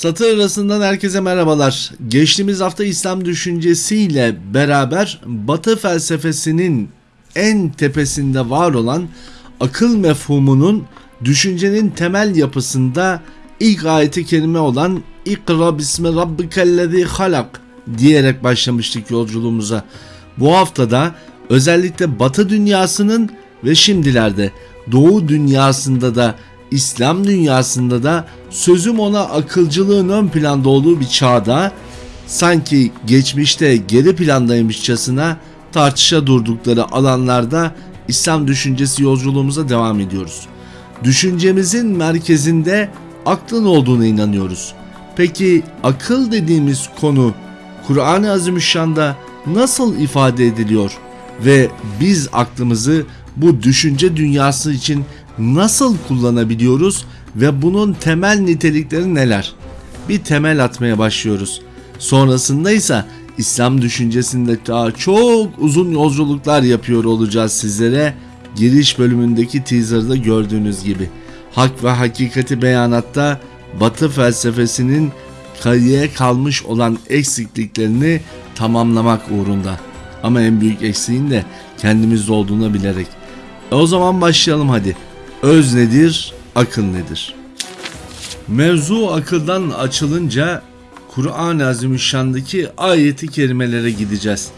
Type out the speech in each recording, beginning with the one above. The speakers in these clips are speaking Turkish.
Satır arasından herkese merhabalar. Geçtiğimiz hafta İslam düşüncesiyle beraber Batı felsefesinin en tepesinde var olan akıl mefhumunun düşüncenin temel yapısında ilk ayeti kerime olan İkra bismi rabbikellezi halak diyerek başlamıştık yolculuğumuza. Bu haftada özellikle Batı dünyasının ve şimdilerde Doğu dünyasında da İslam dünyasında da sözüm ona akılcılığın ön planda olduğu bir çağda sanki geçmişte geri plandaymışçasına tartışa durdukları alanlarda İslam düşüncesi yolculuğumuza devam ediyoruz. Düşüncemizin merkezinde aklın olduğuna inanıyoruz. Peki akıl dediğimiz konu Kur'an-ı Azimüşşan'da nasıl ifade ediliyor ve biz aklımızı bu düşünce dünyası için nasıl kullanabiliyoruz ve bunun temel nitelikleri neler? Bir temel atmaya başlıyoruz. Sonrasında ise İslam düşüncesinde daha çok uzun yolculuklar yapıyor olacağız sizlere. Giriş bölümündeki teaserda gördüğünüz gibi. Hak ve hakikati beyanatta Batı felsefesinin kayıya kalmış olan eksikliklerini tamamlamak uğrunda. Ama en büyük eksiğin de kendimizde olduğunu bilerek. E o zaman başlayalım hadi. Öz nedir, akıl nedir? Mevzu akıldan açılınca Kur'an-ı Azimüşşan'daki ayeti kerimelere gideceğiz.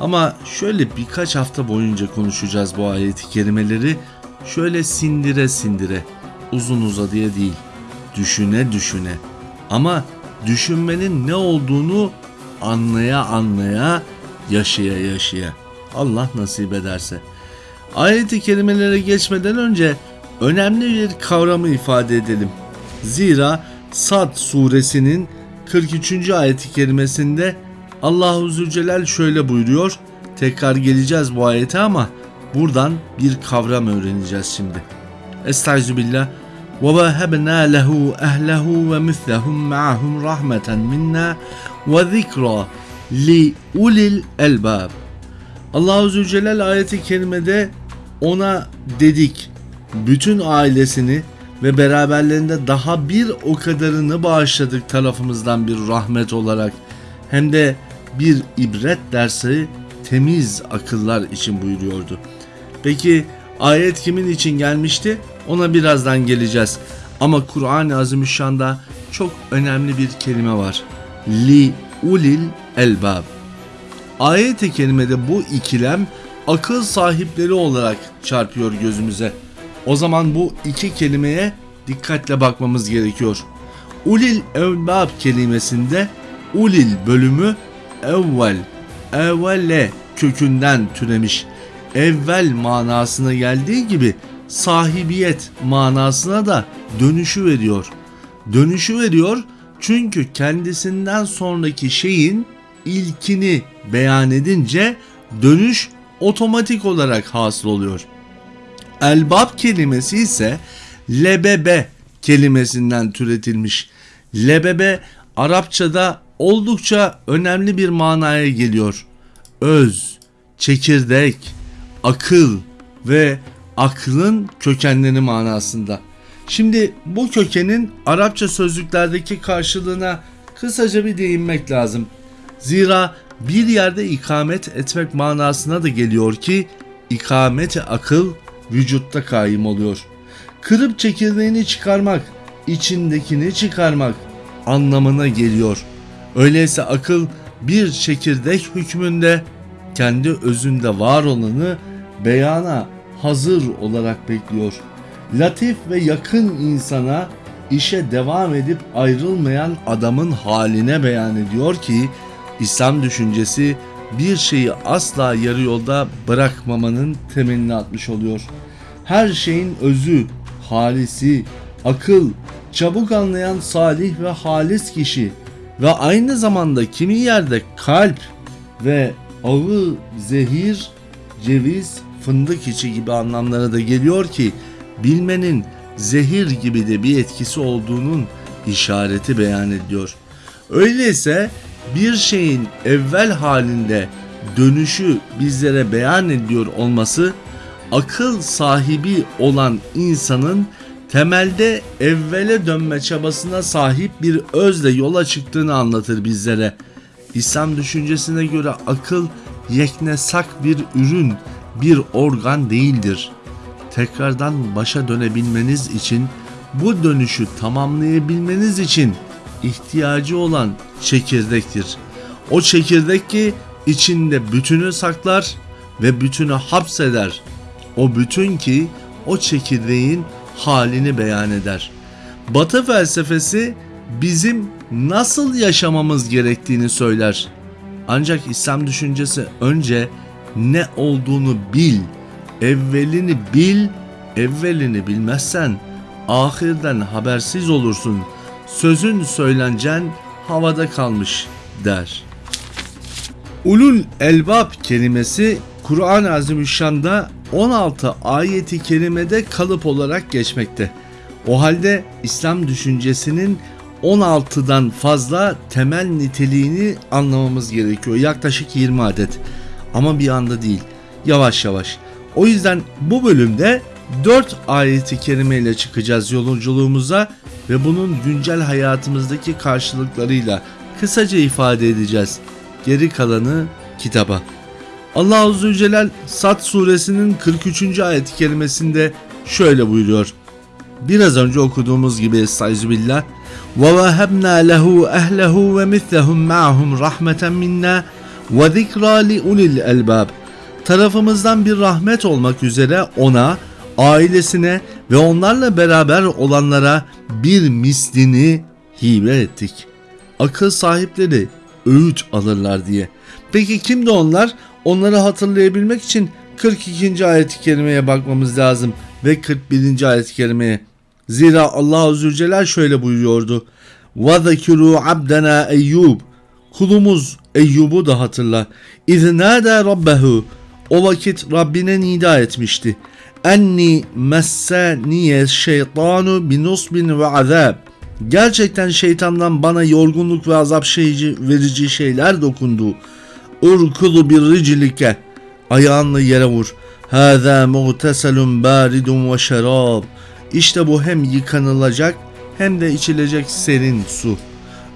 Ama şöyle birkaç hafta boyunca konuşacağız bu ayeti kerimeleri. Şöyle sindire sindire, uzun uzadıya değil, düşüne düşüne. Ama düşünmenin ne olduğunu anlaya anlaya, yaşaya yaşaya. Allah nasip ederse. Ayeti kerimelere geçmeden önce önemli bir kavramı ifade edelim. Zira Sad suresinin 43. ayeti kerimesinde Allahu Zülcelal şöyle buyuruyor. Tekrar geleceğiz bu ayete ama buradan bir kavram öğreneceğiz şimdi. Estağfirullah. وَوَهَبْنَا لَهُ أَهْلَهُ وَمِثْلَهُمْ مَعَهُمْ رَحْمَةً مِنَّا وَذِكْرًا لِأُولِي الْأَلْبَابِ Allahu Zülcelal ayeti kerimede ona dedik bütün ailesini ve beraberlerinde daha bir o kadarını bağışladık tarafımızdan bir rahmet olarak hem de bir ibret dersi temiz akıllar için buyuruyordu. Peki ayet kimin için gelmişti? Ona birazdan geleceğiz. Ama Kur'an-ı Azimüşşan'da çok önemli bir kelime var. Li ulil elbab. Ayet-i kerimede bu ikilem akıl sahipleri olarak çarpıyor gözümüze. O zaman bu iki kelimeye dikkatle bakmamız gerekiyor. Ulil evbab kelimesinde ulil bölümü evvel, evvelle kökünden türemiş. Evvel manasına geldiği gibi sahibiyet manasına da dönüşü veriyor. Dönüşü veriyor çünkü kendisinden sonraki şeyin ilkini beyan edince dönüş otomatik olarak hasıl oluyor. Elbab kelimesi ise lebebe kelimesinden türetilmiş. Lebebe Arapçada oldukça önemli bir manaya geliyor. Öz, çekirdek, akıl ve aklın kökenleri manasında. Şimdi bu kökenin Arapça sözlüklerdeki karşılığına kısaca bir değinmek lazım. Zira bir yerde ikamet etmek manasına da geliyor ki ikameti akıl vücutta kaim oluyor. Kırıp çekirdeğini çıkarmak, içindekini çıkarmak anlamına geliyor. Öyleyse akıl bir çekirdek hükmünde kendi özünde var olanı beyana hazır olarak bekliyor. Latif ve yakın insana işe devam edip ayrılmayan adamın haline beyan ediyor ki İslam düşüncesi bir şeyi asla yarı yolda bırakmamanın temelini atmış oluyor. Her şeyin özü, halisi, akıl, çabuk anlayan salih ve halis kişi ve aynı zamanda kimi yerde kalp ve ağı, zehir, ceviz, fındık içi gibi anlamlara da geliyor ki bilmenin zehir gibi de bir etkisi olduğunun işareti beyan ediyor. Öyleyse bir şeyin evvel halinde dönüşü bizlere beyan ediyor olması akıl sahibi olan insanın temelde evvele dönme çabasına sahip bir özle yola çıktığını anlatır bizlere. İslam düşüncesine göre akıl yeknesak bir ürün, bir organ değildir. Tekrardan başa dönebilmeniz için, bu dönüşü tamamlayabilmeniz için ihtiyacı olan çekirdektir. O çekirdek ki içinde bütünü saklar ve bütünü hapseder. O bütün ki o çekirdeğin halini beyan eder. Batı felsefesi bizim nasıl yaşamamız gerektiğini söyler. Ancak İslam düşüncesi önce ne olduğunu bil, evvelini bil, evvelini bilmezsen ahirden habersiz olursun. Sözün söylencen havada kalmış der. Ulul elbab kelimesi Kur'an-ı Azimüşşan'da 16 ayeti kerimede kalıp olarak geçmekte. O halde İslam düşüncesinin 16'dan fazla temel niteliğini anlamamız gerekiyor. Yaklaşık 20 adet. Ama bir anda değil. Yavaş yavaş. O yüzden bu bölümde 4 ayeti kerimeyle çıkacağız yolculuğumuza ve bunun güncel hayatımızdaki karşılıklarıyla kısaca ifade edeceğiz. Geri kalanı kitaba. Allah Azze ve Celal Sad suresinin 43. ayet kelimesinde şöyle buyuruyor. Biraz önce okuduğumuz gibi Estaizubillah وَوَهَبْنَا لَهُ أَهْلَهُ وَمِثْلَهُمْ مَعَهُمْ رَحْمَةً مِنَّا وَذِكْرَى لِأُولِي الْأَلْبَابِ Tarafımızdan bir rahmet olmak üzere ona, ailesine ve onlarla beraber olanlara bir mislini hibe ettik. Akıl sahipleri öğüt alırlar diye. Peki kimdi onlar? Onları hatırlayabilmek için 42. ayet-i kerimeye bakmamız lazım ve 41. ayet-i kerimeye. Zira Allah Azze ve Celle şöyle buyuruyordu. وَذَكِرُوا عَبْدَنَا Eyyub Kulumuz Eyyub'u da hatırla. اِذْنَادَى رَبَّهُ O vakit Rabbine nida etmişti. Enni messaniye şeytanu binusbin ve azab. Gerçekten şeytandan bana yorgunluk ve azap şeyci, verici şeyler dokundu. Urkulu bir ricilike. Ayağınla yere vur. Hâzâ muğteselun bâridun ve şerab. İşte bu hem yıkanılacak hem de içilecek serin su.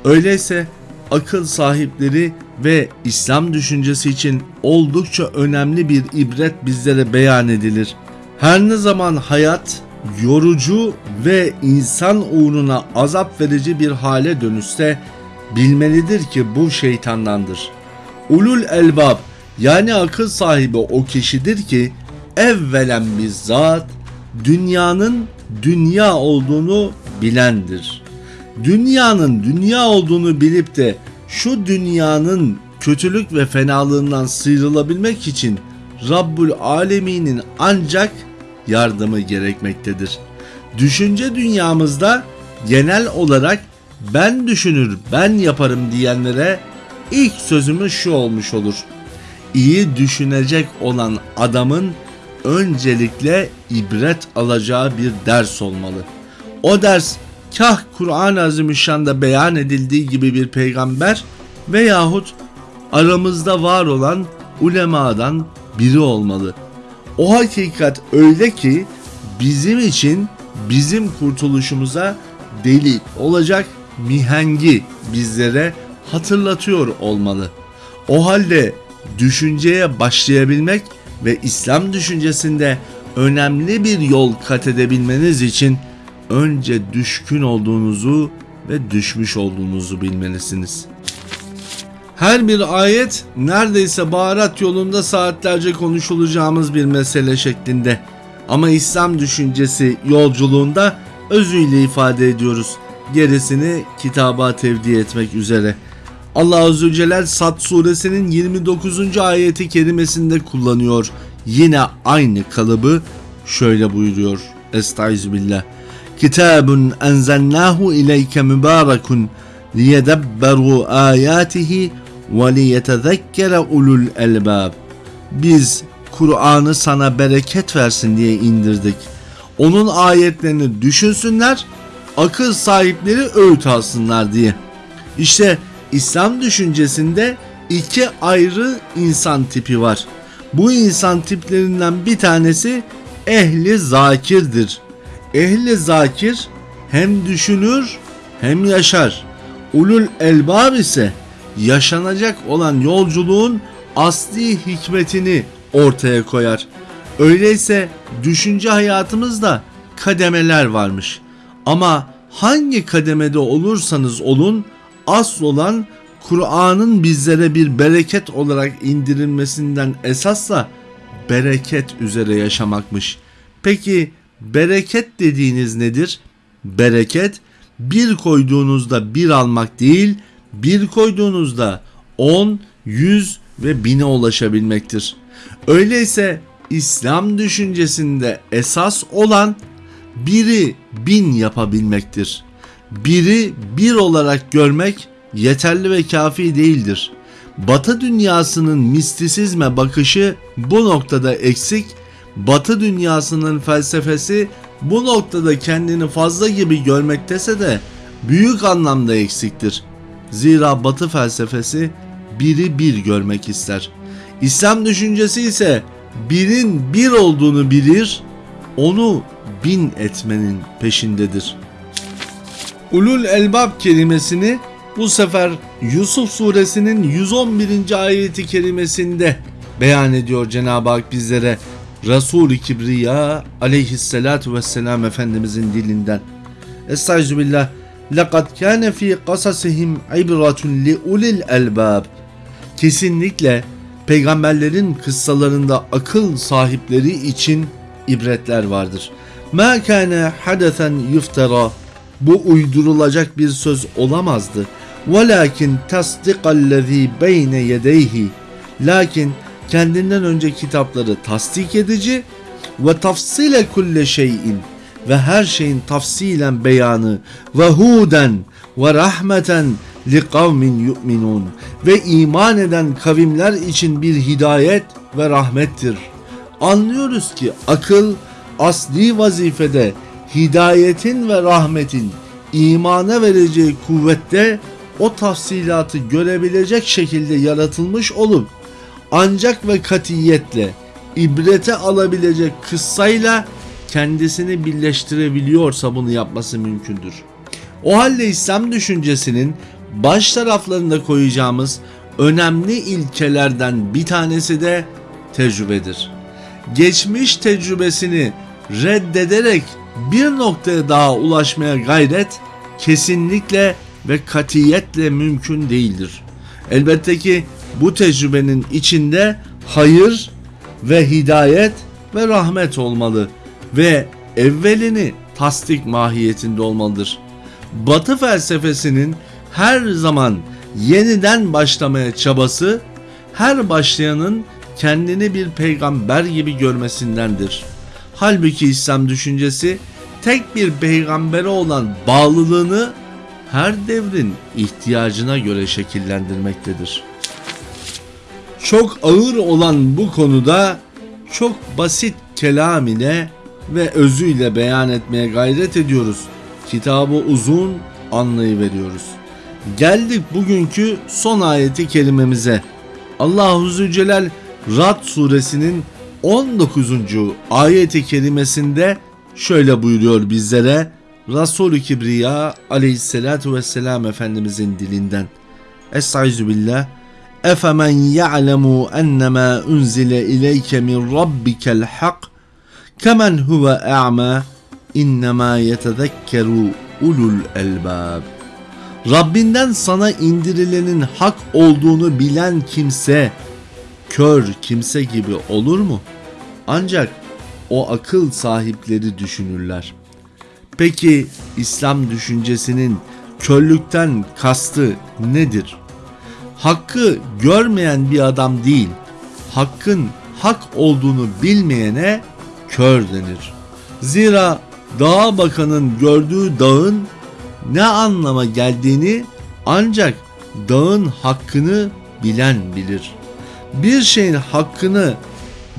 Öyleyse akıl sahipleri ve İslam düşüncesi için oldukça önemli bir ibret bizlere beyan edilir. Her ne zaman hayat yorucu ve insan uğruna azap verici bir hale dönüşse bilmelidir ki bu şeytandandır. Ulul elbab yani akıl sahibi o kişidir ki evvelen bizzat dünyanın dünya olduğunu bilendir. Dünyanın dünya olduğunu bilip de şu dünyanın kötülük ve fenalığından sıyrılabilmek için Rabbul Alemin'in ancak yardımı gerekmektedir. Düşünce dünyamızda genel olarak ben düşünür, ben yaparım diyenlere ilk sözümüz şu olmuş olur. İyi düşünecek olan adamın öncelikle ibret alacağı bir ders olmalı. O ders kah Kur'an-ı Azimüşşan'da beyan edildiği gibi bir peygamber veyahut aramızda var olan ulemadan biri olmalı. O hakikat öyle ki bizim için bizim kurtuluşumuza delil olacak mihengi bizlere hatırlatıyor olmalı. O halde düşünceye başlayabilmek ve İslam düşüncesinde önemli bir yol kat edebilmeniz için önce düşkün olduğunuzu ve düşmüş olduğunuzu bilmelisiniz. Her bir ayet neredeyse baharat yolunda saatlerce konuşulacağımız bir mesele şeklinde. Ama İslam düşüncesi yolculuğunda özüyle ifade ediyoruz. Gerisini kitaba tevdi etmek üzere. Allah Azze ve Celle Sad suresinin 29. ayeti kerimesinde kullanıyor. Yine aynı kalıbı şöyle buyuruyor. Estaizubillah. Kitabun enzelnahu ileyke mübarekun liyedebberu ayatihi liyetezekkere ulul elbab. Biz Kur'an'ı sana bereket versin diye indirdik. Onun ayetlerini düşünsünler, akıl sahipleri öğüt alsınlar diye. İşte İslam düşüncesinde iki ayrı insan tipi var. Bu insan tiplerinden bir tanesi ehli zakirdir. ehli zakir hem düşünür hem yaşar. Ulul elbab ise yaşanacak olan yolculuğun asli hikmetini ortaya koyar. Öyleyse düşünce hayatımızda kademeler varmış. Ama hangi kademede olursanız olun asıl olan Kur'an'ın bizlere bir bereket olarak indirilmesinden esasla bereket üzere yaşamakmış. Peki bereket dediğiniz nedir? Bereket bir koyduğunuzda bir almak değil, bir koyduğunuzda 10, 100 ve bine ulaşabilmektir. Öyleyse İslam düşüncesinde esas olan biri bin yapabilmektir. Biri bir olarak görmek yeterli ve kafi değildir. Batı dünyasının mistisizme bakışı bu noktada eksik, Batı dünyasının felsefesi bu noktada kendini fazla gibi görmektese de büyük anlamda eksiktir. Zira Batı felsefesi biri bir görmek ister. İslam düşüncesi ise birin bir olduğunu bilir, onu bin etmenin peşindedir. Ulul elbab kelimesini bu sefer Yusuf suresinin 111. ayeti kerimesinde beyan ediyor Cenab-ı Hak bizlere. Resul-i Kibriya aleyhissalatu vesselam Efendimizin dilinden. Estağfirullah. لَقَدْ كَانَ ف۪ي قَصَصِهِمْ عِبْرَةٌ لِعُلِي الْأَلْبَابِ Kesinlikle peygamberlerin kıssalarında akıl sahipleri için ibretler vardır. مَا كَانَ حَدَثًا يُفْتَرَى Bu uydurulacak bir söz olamazdı. وَلَكِنْ تَصْدِقَ الَّذ۪ي بَيْنَ يَدَيْهِ Lakin kendinden önce kitapları tasdik edici ve tafsile kulle şeyin ve her şeyin tafsilen beyanı ve huden ve rahmeten li kavmin yu'minun ve iman eden kavimler için bir hidayet ve rahmettir. Anlıyoruz ki akıl asli vazifede hidayetin ve rahmetin imana vereceği kuvvette o tafsilatı görebilecek şekilde yaratılmış olup ancak ve katiyetle ibrete alabilecek kıssayla kendisini birleştirebiliyorsa bunu yapması mümkündür. O halde İslam düşüncesinin baş taraflarında koyacağımız önemli ilkelerden bir tanesi de tecrübedir. Geçmiş tecrübesini reddederek bir noktaya daha ulaşmaya gayret kesinlikle ve katiyetle mümkün değildir. Elbette ki bu tecrübenin içinde hayır ve hidayet ve rahmet olmalı ve evvelini tasdik mahiyetinde olmalıdır. Batı felsefesinin her zaman yeniden başlamaya çabası her başlayanın kendini bir peygamber gibi görmesindendir. Halbuki İslam düşüncesi tek bir peygambere olan bağlılığını her devrin ihtiyacına göre şekillendirmektedir. Çok ağır olan bu konuda çok basit kelam ile ve özüyle beyan etmeye gayret ediyoruz. Kitabı uzun anlayıveriyoruz. Geldik bugünkü son ayeti kelimemize. Allahu Zülcelal Rad suresinin 19. ayeti kelimesinde şöyle buyuruyor bizlere Resul-i Kibriya aleyhissalatu vesselam Efendimizin dilinden. Estaizu billah. Efemen ya'lemu ennemâ unzile ileyke min rabbikel hak kemen huve a'ma innemâ yetezekkeru ulul elbab. Rabbinden sana indirilenin hak olduğunu bilen kimse kör kimse gibi olur mu? Ancak o akıl sahipleri düşünürler. Peki İslam düşüncesinin körlükten kastı nedir? Hakkı görmeyen bir adam değil, hakkın hak olduğunu bilmeyene kör denir. Zira dağa bakanın gördüğü dağın ne anlama geldiğini ancak dağın hakkını bilen bilir. Bir şeyin hakkını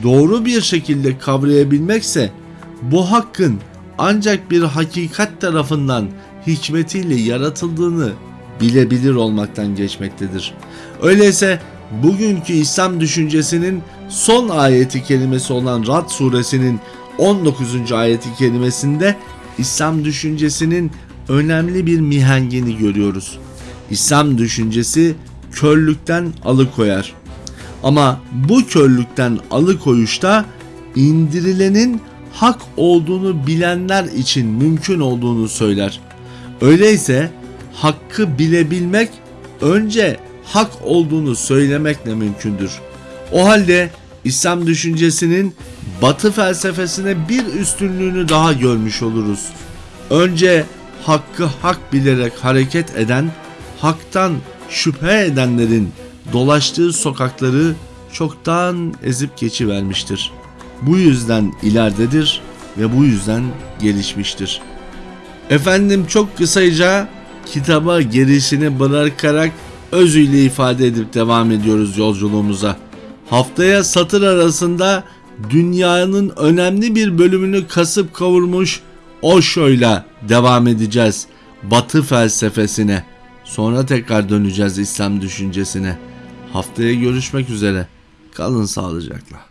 doğru bir şekilde kavrayabilmekse bu hakkın ancak bir hakikat tarafından hikmetiyle yaratıldığını bilebilir olmaktan geçmektedir. Öyleyse bugünkü İslam düşüncesinin son ayeti kelimesi olan Rad suresinin 19. ayeti kelimesinde İslam düşüncesinin önemli bir mihengini görüyoruz. İslam düşüncesi körlükten alıkoyar. Ama bu körlükten alıkoyuşta indirilenin hak olduğunu bilenler için mümkün olduğunu söyler. Öyleyse hakkı bilebilmek önce hak olduğunu söylemekle mümkündür. O halde İslam düşüncesinin Batı felsefesine bir üstünlüğünü daha görmüş oluruz. Önce hakkı hak bilerek hareket eden, haktan şüphe edenlerin dolaştığı sokakları çoktan ezip geçivermiştir. Bu yüzden ileridedir ve bu yüzden gelişmiştir. Efendim çok kısaca kitaba girişini bırakarak özüyle ifade edip devam ediyoruz yolculuğumuza. Haftaya satır arasında dünyanın önemli bir bölümünü kasıp kavurmuş Osho'yla devam edeceğiz. Batı felsefesine. Sonra tekrar döneceğiz İslam düşüncesine. Haftaya görüşmek üzere. Kalın sağlıcakla.